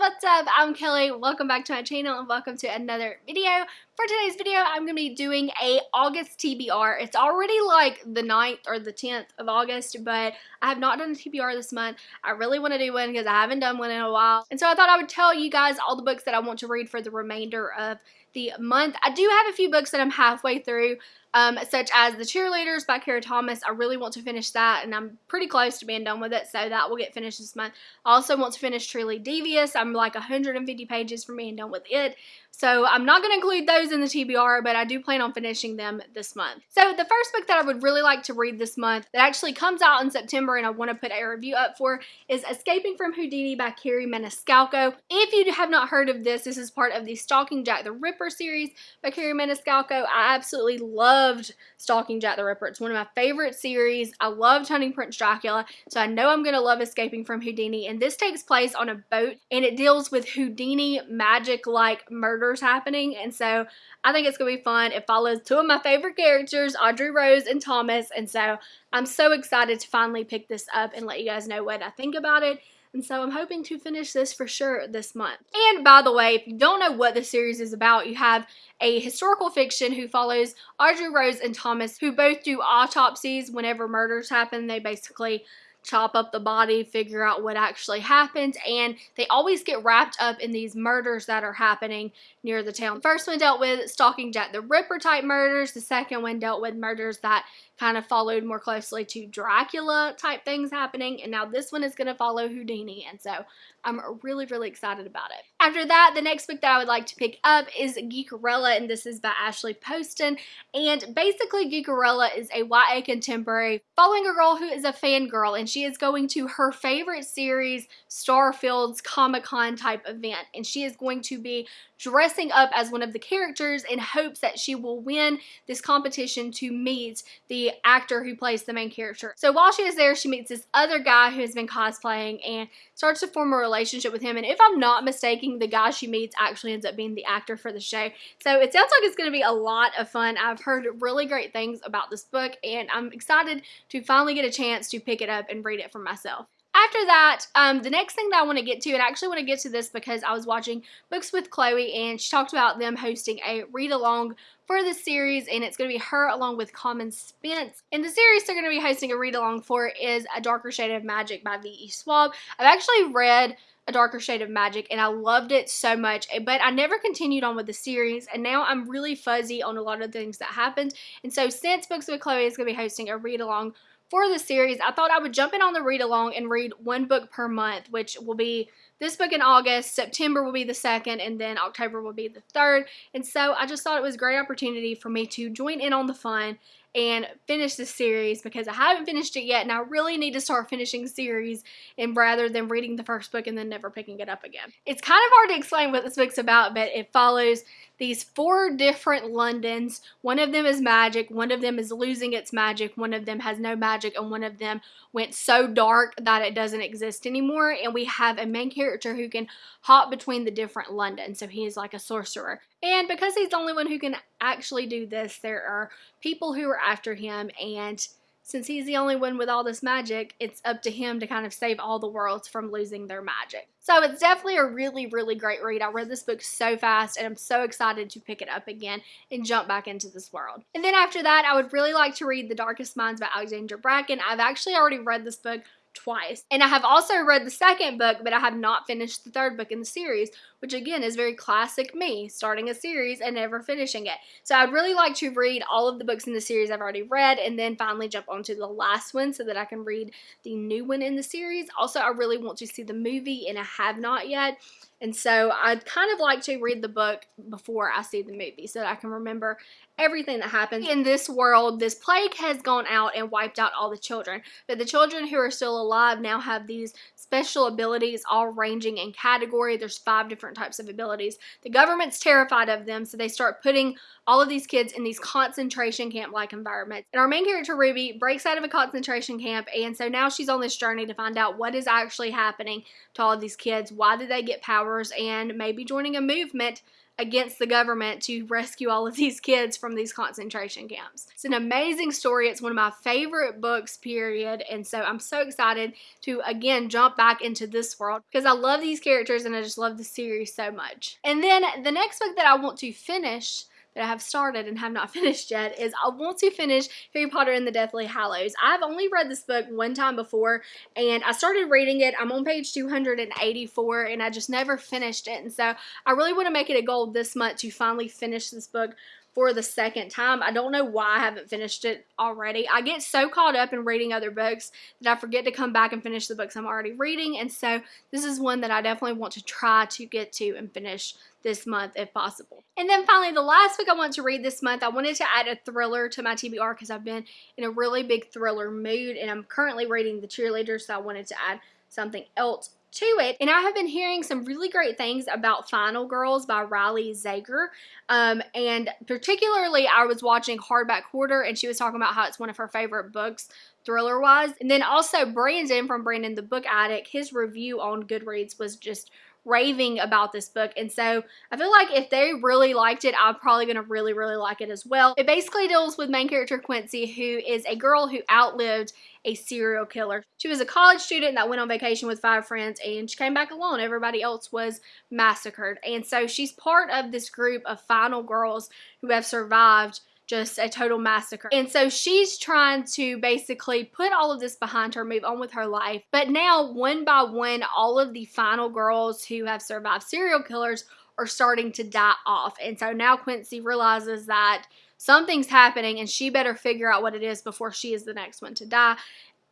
what's up? I'm Kelly. Welcome back to my channel and welcome to another video. For today's video, I'm going to be doing a August TBR. It's already like the 9th or the 10th of August, but I have not done a TBR this month. I really want to do one because I haven't done one in a while. And so I thought I would tell you guys all the books that I want to read for the remainder of the month. I do have a few books that I'm halfway through um, such as The Cheerleaders by Kara Thomas. I really want to finish that, and I'm pretty close to being done with it, so that will get finished this month. I also want to finish Truly Devious. I'm like 150 pages from being done with it, so I'm not going to include those in the TBR, but I do plan on finishing them this month. So the first book that I would really like to read this month that actually comes out in September and I want to put a review up for is Escaping from Houdini by Kerri Maniscalco. If you have not heard of this, this is part of the Stalking Jack the Ripper series by Kerri Maniscalco. I absolutely loved Stalking Jack the Ripper. It's one of my favorite series. I loved Hunting Prince Dracula, so I know I'm going to love Escaping from Houdini. And this takes place on a boat and it deals with Houdini magic-like murders happening. And so I think it's going to be fun. It follows two of my favorite characters, Audrey Rose and Thomas. And so I'm so excited to finally pick this up and let you guys know what I think about it. And so I'm hoping to finish this for sure this month. And by the way, if you don't know what the series is about, you have a historical fiction who follows Audrey Rose and Thomas, who both do autopsies whenever murders happen. They basically chop up the body, figure out what actually happened, and they always get wrapped up in these murders that are happening near the town. First one dealt with stalking Jack the Ripper type murders. The second one dealt with murders that kind of followed more closely to Dracula type things happening. And now this one is going to follow Houdini. And so I'm really, really excited about it. After that, the next book that I would like to pick up is Geekerella, and this is by Ashley Poston. And basically, Geekerella is a YA contemporary following a girl who is a fangirl, and she is going to her favorite series, Starfield's Comic Con type event. And she is going to be dressing up as one of the characters in hopes that she will win this competition to meet the actor who plays the main character. So while she is there, she meets this other guy who has been cosplaying and starts to form a relationship with him. And if I'm not mistaken, the guy she meets actually ends up being the actor for the show. So it sounds like it's going to be a lot of fun. I've heard really great things about this book and I'm excited to finally get a chance to pick it up and read it for myself. After that, um, the next thing that I want to get to, and I actually want to get to this because I was watching Books with Chloe and she talked about them hosting a read along for the series, and it's going to be her along with Common Spence. And the series they're going to be hosting a read along for is A Darker Shade of Magic by V.E. Schwab. I've actually read a Darker Shade of Magic and I loved it so much but I never continued on with the series and now I'm really fuzzy on a lot of things that happened and so since Books with Chloe is going to be hosting a read along for the series, I thought I would jump in on the read along and read one book per month, which will be this book in August, September will be the second, and then October will be the third. And so I just thought it was a great opportunity for me to join in on the fun and finish this series because I haven't finished it yet and I really need to start finishing series and rather than reading the first book and then never picking it up again. It's kind of hard to explain what this book's about but it follows these four different Londons. One of them is magic, one of them is losing its magic, one of them has no magic and one of them went so dark that it doesn't exist anymore and we have a main character who can hop between the different London. so he is like a sorcerer. And because he's the only one who can actually do this, there are people who are after him and since he's the only one with all this magic, it's up to him to kind of save all the worlds from losing their magic. So it's definitely a really, really great read. I read this book so fast and I'm so excited to pick it up again and jump back into this world. And then after that, I would really like to read The Darkest Minds by Alexandra Bracken. I've actually already read this book twice. And I have also read the second book, but I have not finished the third book in the series, which again is very classic me, starting a series and never finishing it. So I'd really like to read all of the books in the series I've already read and then finally jump onto the last one so that I can read the new one in the series. Also, I really want to see the movie and I have not yet. And so I'd kind of like to read the book before I see the movie so that I can remember everything that happens in this world. This plague has gone out and wiped out all the children, but the children who are still alive now have these special abilities all ranging in category. There's five different types of abilities. The government's terrified of them, so they start putting all of these kids in these concentration camp-like environments. And our main character, Ruby, breaks out of a concentration camp, and so now she's on this journey to find out what is actually happening to all of these kids. Why did they get powers? And maybe joining a movement against the government to rescue all of these kids from these concentration camps. It's an amazing story. It's one of my favorite books, period. And so I'm so excited to again jump back into this world because I love these characters and I just love the series so much. And then the next book that I want to finish that I have started and have not finished yet is I want to finish Harry Potter and the Deathly Hallows. I've only read this book one time before and I started reading it. I'm on page 284 and I just never finished it. And so I really want to make it a goal this month to finally finish this book for the second time. I don't know why I haven't finished it already. I get so caught up in reading other books that I forget to come back and finish the books I'm already reading. And so this is one that I definitely want to try to get to and finish this month if possible. And then finally, the last book I want to read this month, I wanted to add a thriller to my TBR because I've been in a really big thriller mood and I'm currently reading The Cheerleader, so I wanted to add something else to it. And I have been hearing some really great things about Final Girls by Riley Sager. Um, and particularly, I was watching Hardback Quarter, and she was talking about how it's one of her favorite books thriller wise. And then also Brandon from Brandon the Book Addict, his review on Goodreads was just raving about this book. And so I feel like if they really liked it, I'm probably going to really, really like it as well. It basically deals with main character Quincy, who is a girl who outlived a serial killer. She was a college student that went on vacation with five friends and she came back alone. Everybody else was massacred. And so she's part of this group of final girls who have survived just a total massacre. And so she's trying to basically put all of this behind her, move on with her life. But now, one by one, all of the final girls who have survived serial killers are starting to die off. And so now Quincy realizes that something's happening and she better figure out what it is before she is the next one to die.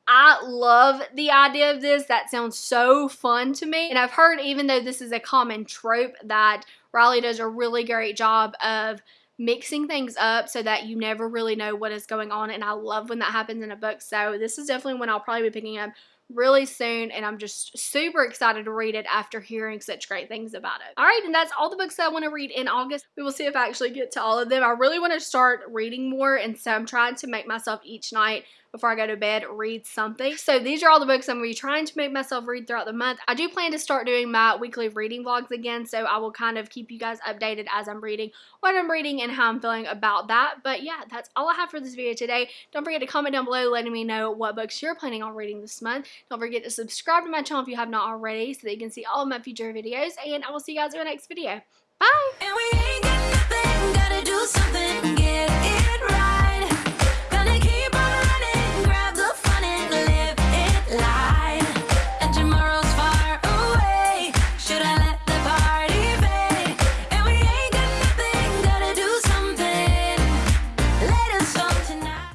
I love the idea of this. That sounds so fun to me. And I've heard, even though this is a common trope, that Riley does a really great job of mixing things up so that you never really know what is going on. And I love when that happens in a book. So this is definitely when I'll probably be picking up really soon and I'm just super excited to read it after hearing such great things about it. Alright, and that's all the books that I want to read in August. We will see if I actually get to all of them. I really want to start reading more and so I'm trying to make myself each night before I go to bed read something. So these are all the books I'm going to be trying to make myself read throughout the month. I do plan to start doing my weekly reading vlogs again, so I will kind of keep you guys updated as I'm reading what I'm reading and how I'm feeling about that. But yeah, that's all I have for this video today. Don't forget to comment down below letting me know what books you're planning on reading this month. Don't forget to subscribe to my channel if you have not already so that you can see all of my future videos. And I will see you guys in the next video. Bye!